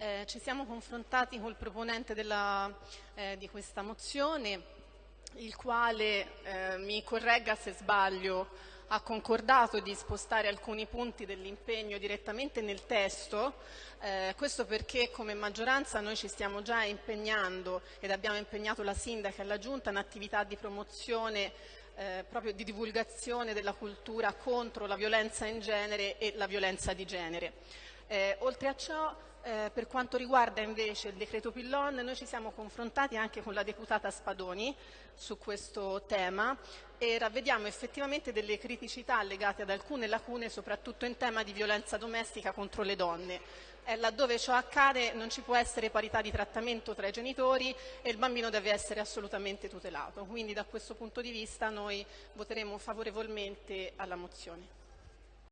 Eh, ci siamo confrontati col proponente della, eh, di questa mozione, il quale, eh, mi corregga se sbaglio, ha concordato di spostare alcuni punti dell'impegno direttamente nel testo, eh, questo perché come maggioranza noi ci stiamo già impegnando ed abbiamo impegnato la Sindaca e la Giunta in attività di promozione eh, proprio di divulgazione della cultura contro la violenza in genere e la violenza di genere. Eh, oltre a ciò eh, per quanto riguarda invece il decreto Pillon, noi ci siamo confrontati anche con la deputata Spadoni su questo tema e ravvediamo effettivamente delle criticità legate ad alcune lacune, soprattutto in tema di violenza domestica contro le donne. Eh, laddove ciò accade non ci può essere parità di trattamento tra i genitori e il bambino deve essere assolutamente tutelato. Quindi da questo punto di vista noi voteremo favorevolmente alla mozione.